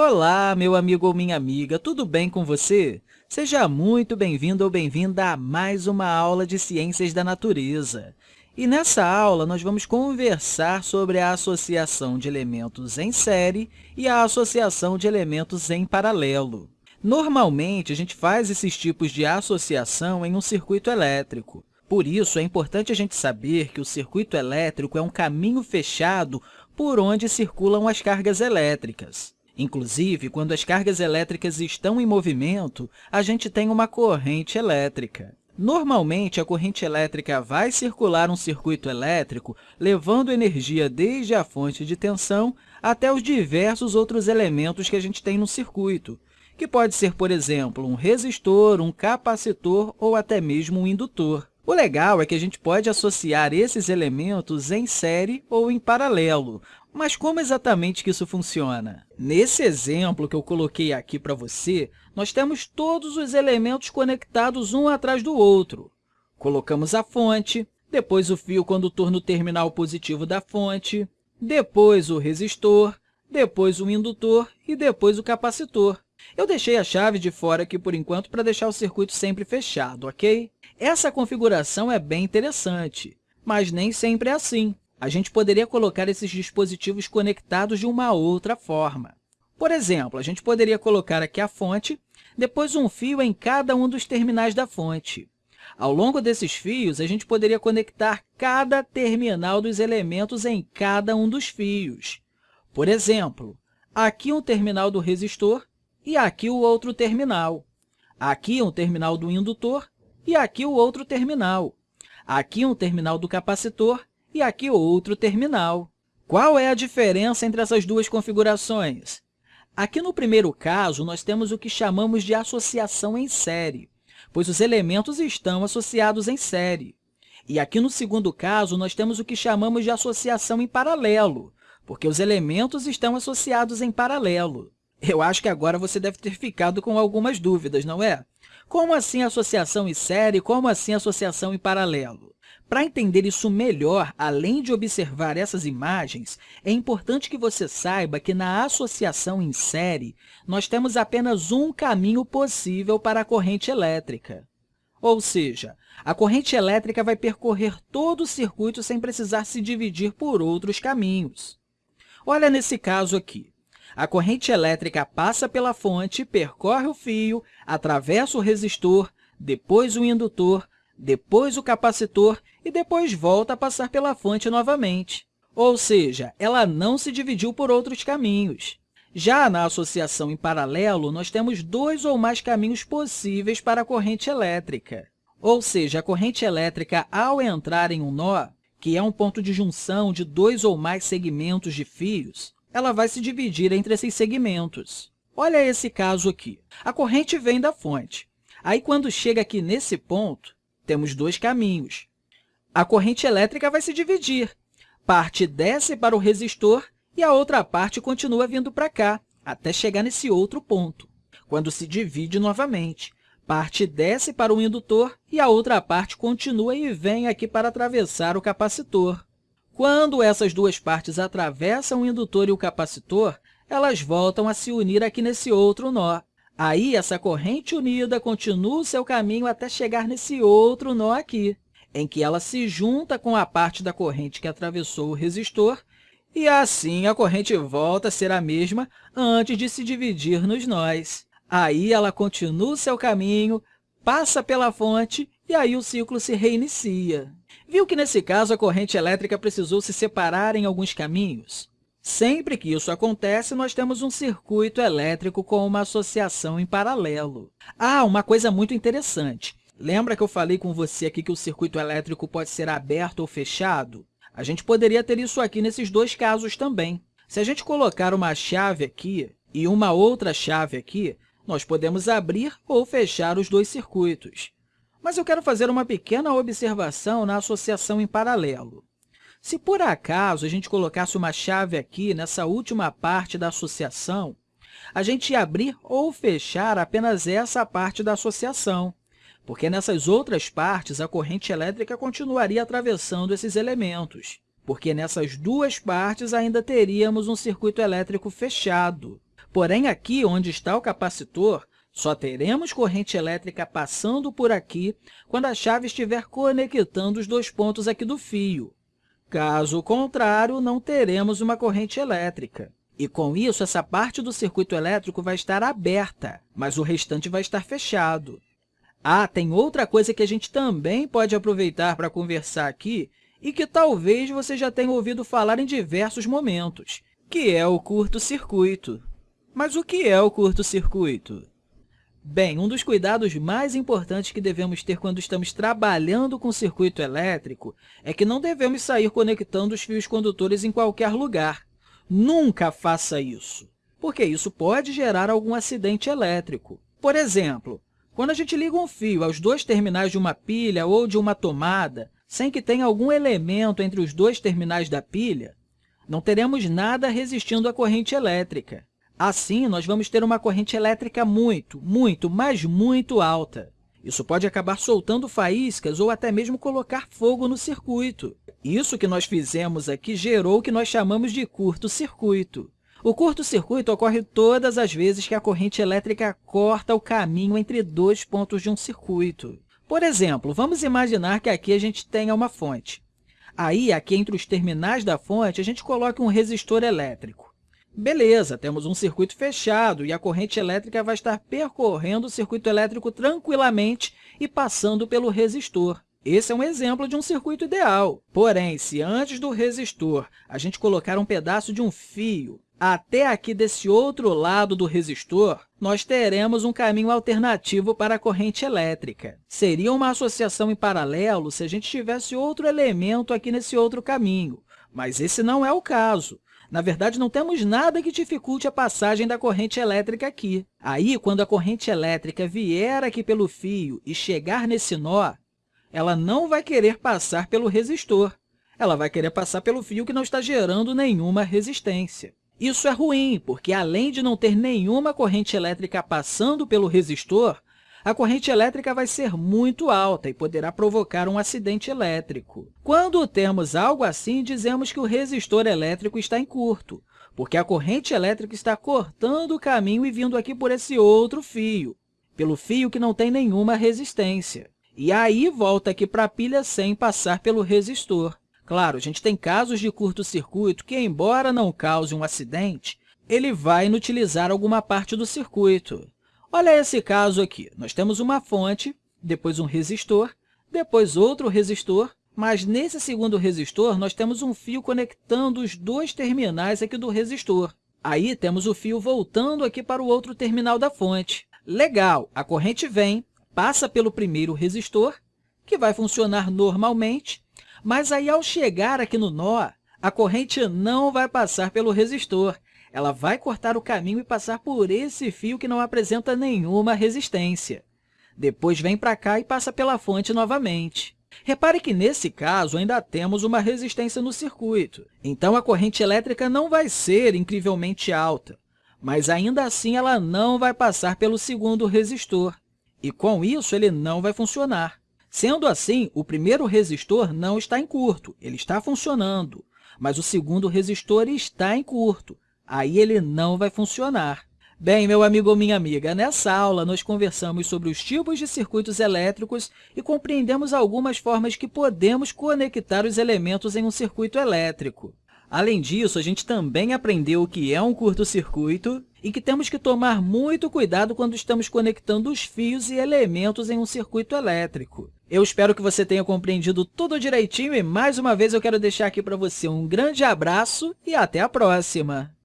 Olá, meu amigo ou minha amiga, tudo bem com você? Seja muito bem-vindo ou bem-vinda a mais uma aula de Ciências da Natureza. E nessa aula, nós vamos conversar sobre a associação de elementos em série e a associação de elementos em paralelo. Normalmente, a gente faz esses tipos de associação em um circuito elétrico. Por isso, é importante a gente saber que o circuito elétrico é um caminho fechado por onde circulam as cargas elétricas. Inclusive, quando as cargas elétricas estão em movimento, a gente tem uma corrente elétrica. Normalmente, a corrente elétrica vai circular um circuito elétrico, levando energia desde a fonte de tensão até os diversos outros elementos que a gente tem no circuito, que pode ser, por exemplo, um resistor, um capacitor ou até mesmo um indutor. O legal é que a gente pode associar esses elementos em série ou em paralelo, mas como exatamente que isso funciona? Nesse exemplo que eu coloquei aqui para você, nós temos todos os elementos conectados um atrás do outro. Colocamos a fonte, depois o fio condutor no terminal positivo da fonte, depois o resistor, depois o indutor e depois o capacitor. Eu deixei a chave de fora aqui por enquanto para deixar o circuito sempre fechado, ok? Essa configuração é bem interessante, mas nem sempre é assim. A gente poderia colocar esses dispositivos conectados de uma outra forma. Por exemplo, a gente poderia colocar aqui a fonte, depois um fio em cada um dos terminais da fonte. Ao longo desses fios, a gente poderia conectar cada terminal dos elementos em cada um dos fios. Por exemplo, aqui um terminal do resistor e aqui o outro terminal. Aqui um terminal do indutor e aqui o outro terminal. Aqui um terminal do capacitor e aqui outro terminal. Qual é a diferença entre essas duas configurações? Aqui no primeiro caso, nós temos o que chamamos de associação em série, pois os elementos estão associados em série. E aqui no segundo caso, nós temos o que chamamos de associação em paralelo, porque os elementos estão associados em paralelo. Eu acho que agora você deve ter ficado com algumas dúvidas, não é? Como assim associação em série? Como assim associação em paralelo? Para entender isso melhor, além de observar essas imagens, é importante que você saiba que na associação em série, nós temos apenas um caminho possível para a corrente elétrica. Ou seja, a corrente elétrica vai percorrer todo o circuito sem precisar se dividir por outros caminhos. Olha nesse caso aqui. A corrente elétrica passa pela fonte, percorre o fio, atravessa o resistor, depois o indutor, depois o capacitor e depois volta a passar pela fonte novamente. Ou seja, ela não se dividiu por outros caminhos. Já na associação em paralelo, nós temos dois ou mais caminhos possíveis para a corrente elétrica. Ou seja, a corrente elétrica, ao entrar em um nó, que é um ponto de junção de dois ou mais segmentos de fios, ela vai se dividir entre esses segmentos. Olha esse caso aqui. A corrente vem da fonte. Aí, quando chega aqui nesse ponto, temos dois caminhos. A corrente elétrica vai se dividir. Parte desce para o resistor e a outra parte continua vindo para cá, até chegar nesse outro ponto, quando se divide novamente. Parte desce para o indutor e a outra parte continua e vem aqui para atravessar o capacitor. Quando essas duas partes atravessam o indutor e o capacitor, elas voltam a se unir aqui nesse outro nó. Aí, essa corrente unida continua o seu caminho até chegar nesse outro nó aqui, em que ela se junta com a parte da corrente que atravessou o resistor, e assim a corrente volta a ser a mesma antes de se dividir nos nós. Aí, ela continua o seu caminho, passa pela fonte e aí o ciclo se reinicia. Viu que, nesse caso, a corrente elétrica precisou se separar em alguns caminhos? Sempre que isso acontece, nós temos um circuito elétrico com uma associação em paralelo. Ah, uma coisa muito interessante. Lembra que eu falei com você aqui que o circuito elétrico pode ser aberto ou fechado? A gente poderia ter isso aqui nesses dois casos também. Se a gente colocar uma chave aqui e uma outra chave aqui, nós podemos abrir ou fechar os dois circuitos. Mas eu quero fazer uma pequena observação na associação em paralelo. Se, por acaso, a gente colocasse uma chave aqui nessa última parte da associação, a gente ia abrir ou fechar apenas essa parte da associação, porque nessas outras partes a corrente elétrica continuaria atravessando esses elementos, porque nessas duas partes ainda teríamos um circuito elétrico fechado. Porém, aqui onde está o capacitor, só teremos corrente elétrica passando por aqui quando a chave estiver conectando os dois pontos aqui do fio. Caso contrário, não teremos uma corrente elétrica. E, com isso, essa parte do circuito elétrico vai estar aberta, mas o restante vai estar fechado. Ah, tem outra coisa que a gente também pode aproveitar para conversar aqui e que talvez você já tenha ouvido falar em diversos momentos, que é o curto-circuito. Mas o que é o curto-circuito? Bem, um dos cuidados mais importantes que devemos ter quando estamos trabalhando com circuito elétrico é que não devemos sair conectando os fios condutores em qualquer lugar. Nunca faça isso, porque isso pode gerar algum acidente elétrico. Por exemplo, quando a gente liga um fio aos dois terminais de uma pilha ou de uma tomada, sem que tenha algum elemento entre os dois terminais da pilha, não teremos nada resistindo à corrente elétrica. Assim, nós vamos ter uma corrente elétrica muito, muito, mas muito alta. Isso pode acabar soltando faíscas ou até mesmo colocar fogo no circuito. Isso que nós fizemos aqui gerou o que nós chamamos de curto-circuito. O curto-circuito ocorre todas as vezes que a corrente elétrica corta o caminho entre dois pontos de um circuito. Por exemplo, vamos imaginar que aqui a gente tenha uma fonte. Aí, aqui entre os terminais da fonte, a gente coloca um resistor elétrico. Beleza, temos um circuito fechado e a corrente elétrica vai estar percorrendo o circuito elétrico tranquilamente e passando pelo resistor. Esse é um exemplo de um circuito ideal. Porém, se antes do resistor a gente colocar um pedaço de um fio até aqui desse outro lado do resistor, nós teremos um caminho alternativo para a corrente elétrica. Seria uma associação em paralelo se a gente tivesse outro elemento aqui nesse outro caminho, mas esse não é o caso. Na verdade, não temos nada que dificulte a passagem da corrente elétrica aqui. Aí, quando a corrente elétrica vier aqui pelo fio e chegar nesse nó, ela não vai querer passar pelo resistor. Ela vai querer passar pelo fio que não está gerando nenhuma resistência. Isso é ruim, porque além de não ter nenhuma corrente elétrica passando pelo resistor, a corrente elétrica vai ser muito alta e poderá provocar um acidente elétrico. Quando temos algo assim, dizemos que o resistor elétrico está em curto, porque a corrente elétrica está cortando o caminho e vindo aqui por esse outro fio, pelo fio que não tem nenhuma resistência. E aí volta aqui para a pilha sem passar pelo resistor. Claro, a gente tem casos de curto-circuito que, embora não cause um acidente, ele vai inutilizar alguma parte do circuito. Olha esse caso aqui. Nós temos uma fonte, depois um resistor, depois outro resistor, mas nesse segundo resistor nós temos um fio conectando os dois terminais aqui do resistor. Aí temos o fio voltando aqui para o outro terminal da fonte. Legal, a corrente vem, passa pelo primeiro resistor, que vai funcionar normalmente, mas aí ao chegar aqui no nó, a corrente não vai passar pelo resistor, ela vai cortar o caminho e passar por esse fio que não apresenta nenhuma resistência. Depois vem para cá e passa pela fonte novamente. Repare que, nesse caso, ainda temos uma resistência no circuito. Então, a corrente elétrica não vai ser incrivelmente alta, mas ainda assim ela não vai passar pelo segundo resistor. E, com isso, ele não vai funcionar. Sendo assim, o primeiro resistor não está em curto, ele está funcionando, mas o segundo resistor está em curto, aí ele não vai funcionar. Bem, meu amigo ou minha amiga, nessa aula nós conversamos sobre os tipos de circuitos elétricos e compreendemos algumas formas que podemos conectar os elementos em um circuito elétrico. Além disso, a gente também aprendeu o que é um curto-circuito e que temos que tomar muito cuidado quando estamos conectando os fios e elementos em um circuito elétrico. Eu espero que você tenha compreendido tudo direitinho e, mais uma vez, eu quero deixar aqui para você um grande abraço e até a próxima!